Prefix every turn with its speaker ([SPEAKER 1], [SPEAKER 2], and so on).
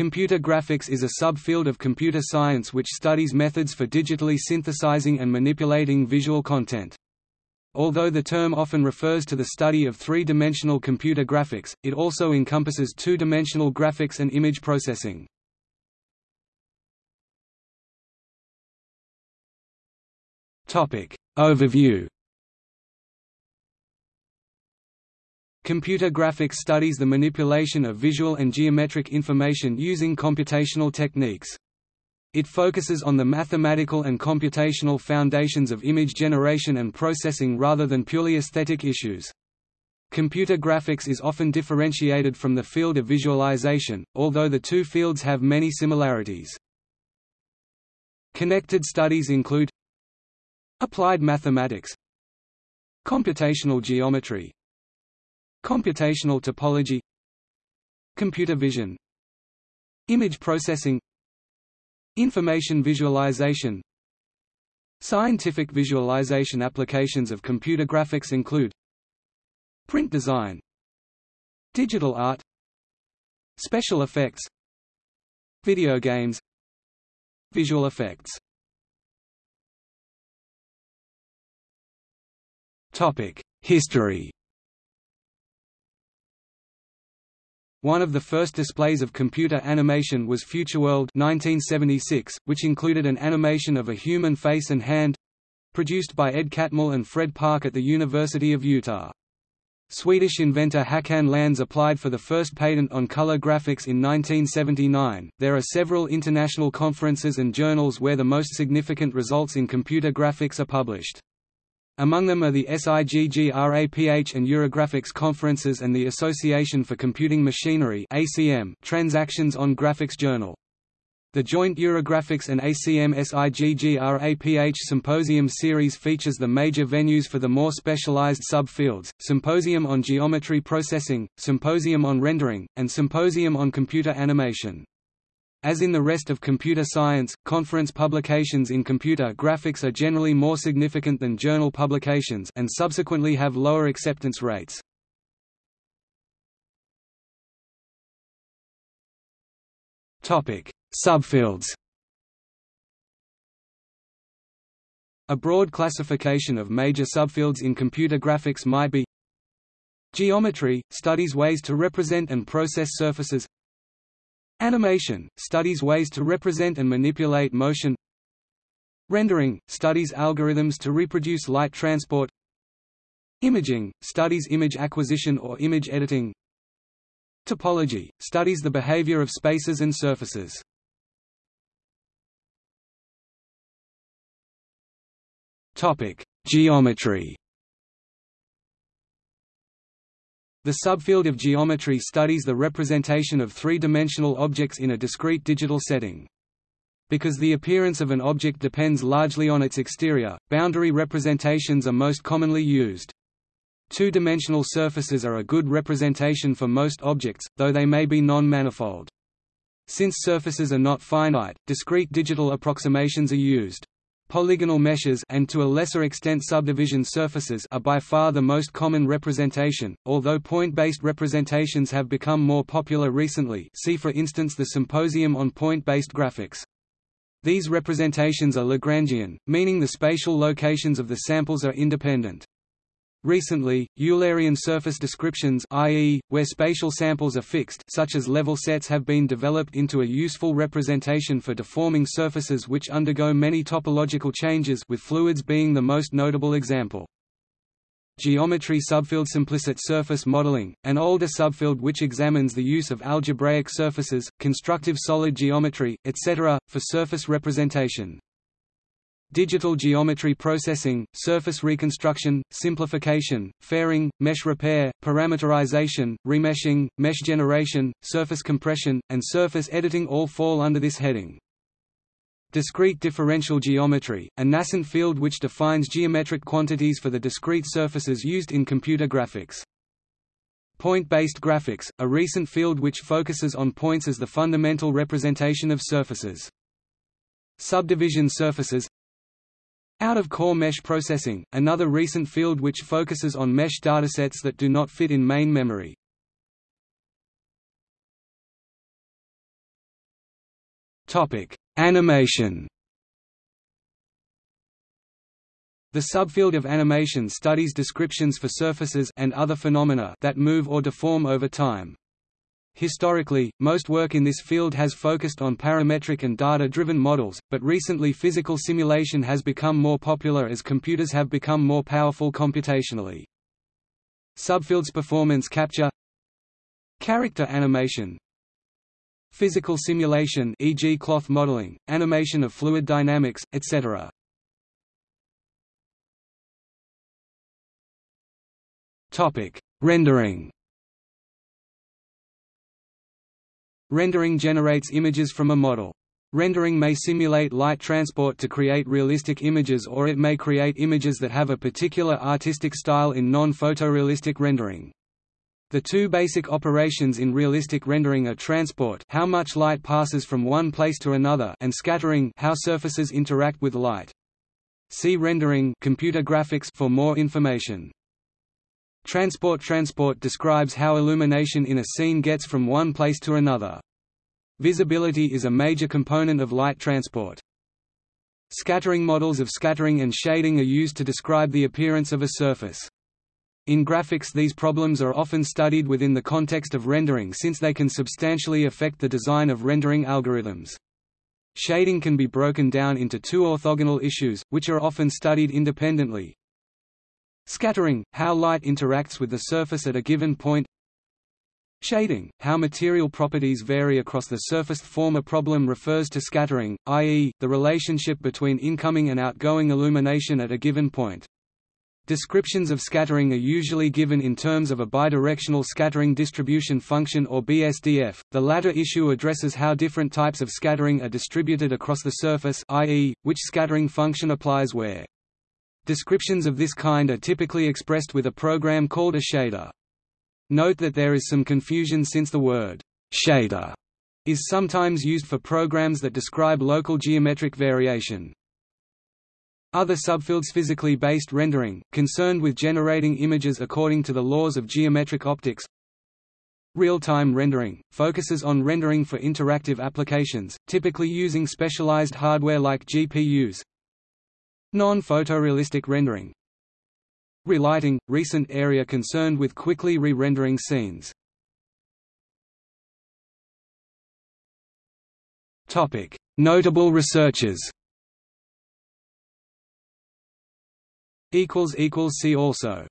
[SPEAKER 1] Computer graphics is a subfield of computer science which studies methods for digitally synthesizing and manipulating visual content. Although the term often refers to the study of three-dimensional computer graphics, it also encompasses two-dimensional graphics and image processing. Overview Computer graphics studies the manipulation of visual and geometric information using computational techniques. It focuses on the mathematical and computational foundations of image generation and processing rather than purely aesthetic issues. Computer graphics is often differentiated from the field of visualization, although the two fields have many similarities. Connected studies include Applied mathematics Computational geometry Computational topology Computer vision Image processing Information visualization. Scientific visualization applications of computer graphics include Print design Digital art Special effects Video games Visual effects. Topic: History One of the first displays of computer animation was FutureWorld 1976, which included an animation of a human face and hand—produced by Ed Catmull and Fred Parke at the University of Utah. Swedish inventor Håkan Lans applied for the first patent on color graphics in 1979. There are several international conferences and journals where the most significant results in computer graphics are published. Among them are the SIGGRAPH and Eurographics conferences and the Association for Computing Machinery ACM Transactions on Graphics Journal. The joint Eurographics and ACM SIGGRAPH Symposium series features the major venues for the more specialized subfields, Symposium on Geometry Processing, Symposium on Rendering, and Symposium on Computer Animation. As in the rest of computer science, conference publications in computer graphics are generally more significant than journal publications and subsequently have lower acceptance rates. Topic: Subfields A broad classification of major subfields in computer graphics might be Geometry – studies ways to represent and process surfaces Animation – studies ways to represent and manipulate motion. Rendering – studies algorithms to reproduce light transport. Imaging – studies image acquisition or image editing. Topology – studies the behavior of spaces and surfaces. Geometry The subfield of geometry studies the representation of three-dimensional objects in a discrete digital setting. Because the appearance of an object depends largely on its exterior, boundary representations are most commonly used. Two-dimensional surfaces are a good representation for most objects, though they may be non-manifold. Since surfaces are not finite, discrete digital approximations are used. Polygonal meshes and to a lesser extent subdivision surfaces are by far the most common representation, although point-based representations have become more popular recently see for instance the Symposium on Point-Based Graphics. These representations are Lagrangian, meaning the spatial locations of the samples are independent. Recently, Eulerian surface descriptions i.e., where spatial samples are fixed such as level sets have been developed into a useful representation for deforming surfaces which undergo many topological changes with fluids being the most notable example. Geometry subfield Implicit surface modeling, an older subfield which examines the use of algebraic surfaces, constructive solid geometry, etc., for surface representation. Digital geometry processing, surface reconstruction, simplification, fairing, mesh repair, parameterization, remeshing, mesh generation, surface compression, and surface editing all fall under this heading. Discrete differential geometry, a nascent field which defines geometric quantities for the discrete surfaces used in computer graphics. Point-based graphics, a recent field which focuses on points as the fundamental representation of surfaces. Subdivision surfaces out-of-core mesh processing, another recent field which focuses on mesh datasets that do not fit in main memory. Topic: Animation. The subfield of animation studies descriptions for surfaces and other phenomena that move or deform over time. Historically, most work in this field has focused on parametric and data-driven models, but recently physical simulation has become more popular as computers have become more powerful computationally. Subfields performance capture Character animation Physical simulation e.g. cloth modeling, animation of fluid dynamics, etc. Topic: Rendering. Rendering generates images from a model. Rendering may simulate light transport to create realistic images or it may create images that have a particular artistic style in non-photorealistic rendering. The two basic operations in realistic rendering are transport how much light passes from one place to another and scattering how surfaces interact with light. See rendering computer graphics for more information. Transport Transport describes how illumination in a scene gets from one place to another. Visibility is a major component of light transport. Scattering models of scattering and shading are used to describe the appearance of a surface. In graphics these problems are often studied within the context of rendering since they can substantially affect the design of rendering algorithms. Shading can be broken down into two orthogonal issues, which are often studied independently, Scattering, how light interacts with the surface at a given point Shading, how material properties vary across the surface form a problem refers to scattering, i.e., the relationship between incoming and outgoing illumination at a given point. Descriptions of scattering are usually given in terms of a bidirectional scattering distribution function or BSDF. The latter issue addresses how different types of scattering are distributed across the surface, i.e., which scattering function applies where. Descriptions of this kind are typically expressed with a program called a shader. Note that there is some confusion since the word shader is sometimes used for programs that describe local geometric variation. Other subfields physically based rendering, concerned with generating images according to the laws of geometric optics. Real-time rendering, focuses on rendering for interactive applications, typically using specialized hardware like GPUs, Non-photorealistic rendering. Relighting – recent area concerned with quickly re-rendering scenes. Notable researchers. See also